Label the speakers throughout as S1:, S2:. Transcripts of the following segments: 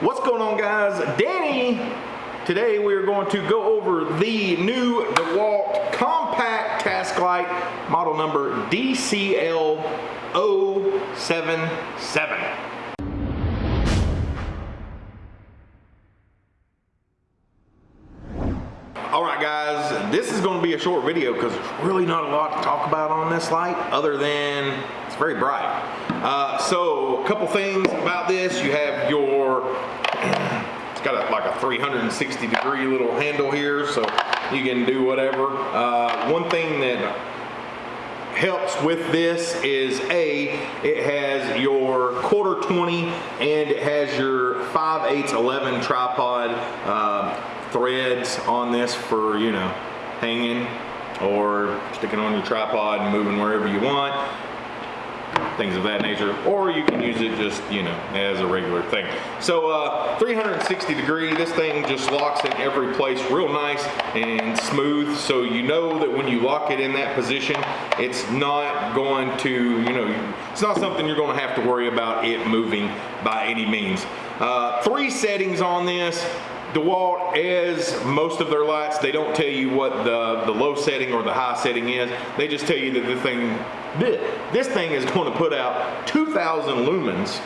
S1: What's going on guys? Danny! Today we are going to go over the new DeWalt Compact Task Light model number DCL077. Short video because there's really not a lot to talk about on this light other than it's very bright. Uh, so a couple things about this, you have your, it's got a, like a 360 degree little handle here so you can do whatever. Uh, one thing that helps with this is A, it has your quarter 20 and it has your 5 8 11 tripod uh, threads on this for, you know, hanging or sticking on your tripod and moving wherever you want things of that nature, or you can use it just, you know, as a regular thing. So uh, 360 degree, this thing just locks in every place real nice and smooth, so you know that when you lock it in that position, it's not going to, you know, it's not something you're going to have to worry about it moving by any means. Uh, three settings on this. DeWalt, as most of their lights, they don't tell you what the, the low setting or the high setting is. They just tell you that the thing, this thing is going to put out 2,000 lumens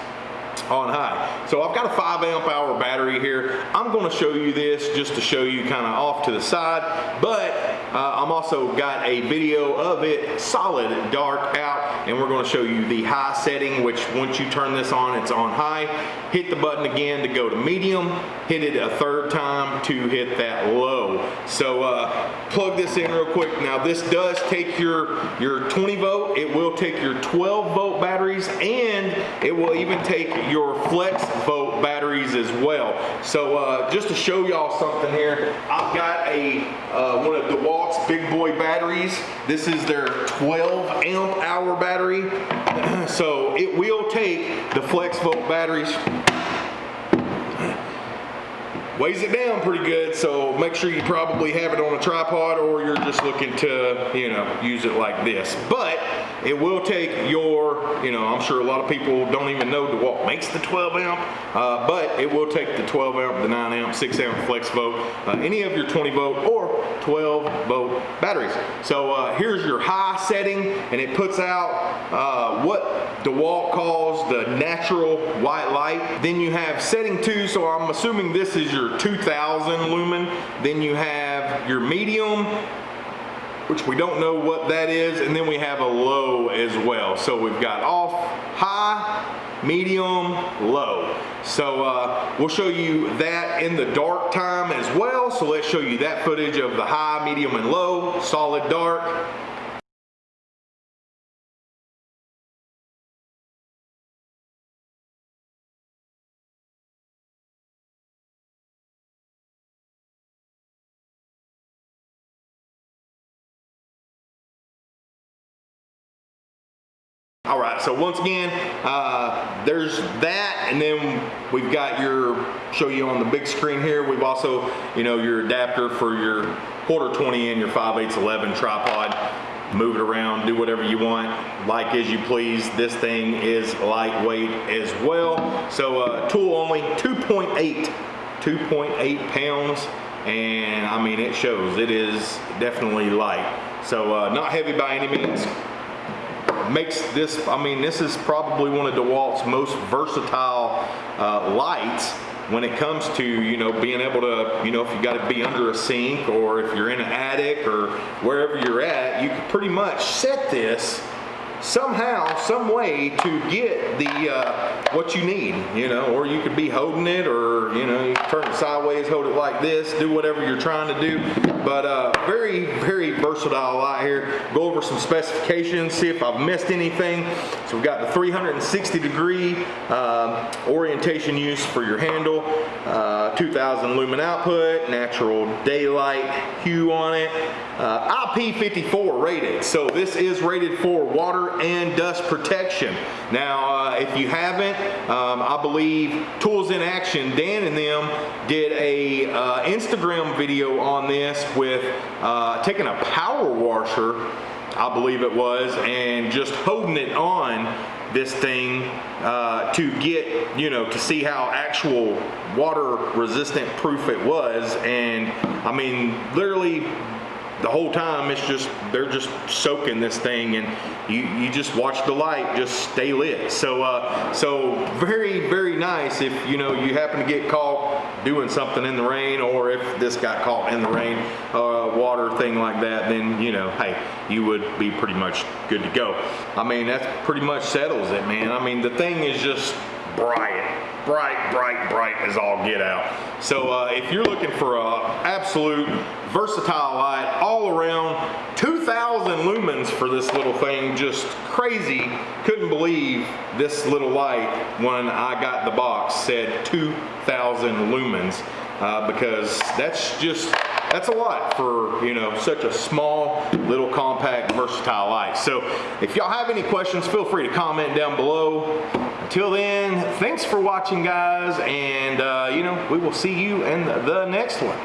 S1: on high. So I've got a 5 amp hour battery here. I'm going to show you this just to show you kind of off to the side, but I'm also got a video of it solid dark out and we're going to show you the high setting which once you turn this on it's on high. Hit the button again to go to medium, hit it a third time to hit that low. So uh, plug this in real quick. Now this does take your, your 20 volt, it will take your 12 volt batteries it will even take your flex volt batteries as well. So uh, just to show y'all something here, I've got a uh, one of the DeWalt's big boy batteries. This is their 12 amp hour battery. so it will take the flex volt batteries weighs it down pretty good so make sure you probably have it on a tripod or you're just looking to you know use it like this but it will take your you know I'm sure a lot of people don't even know what makes the 12 amp uh, but it will take the 12 amp the 9 amp 6 amp flex volt uh, any of your 20 volt or 12 volt batteries so uh, here's your high setting and it puts out uh, what DeWalt calls the natural white light then you have setting 2 so I'm assuming this is your 2000 lumen. Then you have your medium, which we don't know what that is. And then we have a low as well. So we've got off, high, medium, low. So uh, we'll show you that in the dark time as well. So let's show you that footage of the high, medium, and low, solid dark. All right, so once again, uh, there's that, and then we've got your, show you on the big screen here, we've also, you know, your adapter for your quarter 20 and your 5 8 11 tripod. Move it around, do whatever you want, like as you please. This thing is lightweight as well. So uh, tool only 2.8, 2.8 pounds, and I mean, it shows, it is definitely light. So uh, not heavy by any means, makes this, I mean, this is probably one of DeWalt's most versatile uh, lights when it comes to, you know, being able to, you know, if you got to be under a sink or if you're in an attic or wherever you're at, you can pretty much set this somehow, some way to get the uh, what you need, you know, or you could be holding it or, you know, you turn it sideways, hold it like this, do whatever you're trying to do. But uh, very, very versatile light here. Go over some specifications, see if I've missed anything. So we've got the 360 degree uh, orientation use for your handle, uh, 2000 lumen output, natural daylight hue on it, uh, IP54 rated. So this is rated for water and dust protection. Now, uh, if you haven't, um, I believe Tools in Action, Dan and them did a uh, Instagram video on this with uh, taking a power washer I believe it was, and just holding it on this thing uh, to get, you know, to see how actual water resistant proof it was. And I mean, literally the whole time it's just, they're just soaking this thing and you, you just watch the light just stay lit. So, uh, so very, very nice if, you know, you happen to get caught doing something in the rain or if this got caught in the rain, uh, water thing like that, then, you know, hey, you would be pretty much good to go. I mean, that's pretty much settles it, man. I mean, the thing is just bright bright, bright, bright as all get out. So uh, if you're looking for a absolute versatile light all around, 2,000 lumens for this little thing, just crazy. Couldn't believe this little light when I got the box said 2,000 lumens uh, because that's just that's a lot for you know such a small little compact versatile light so if y'all have any questions feel free to comment down below. Until then thanks for watching guys and uh, you know we will see you in the next one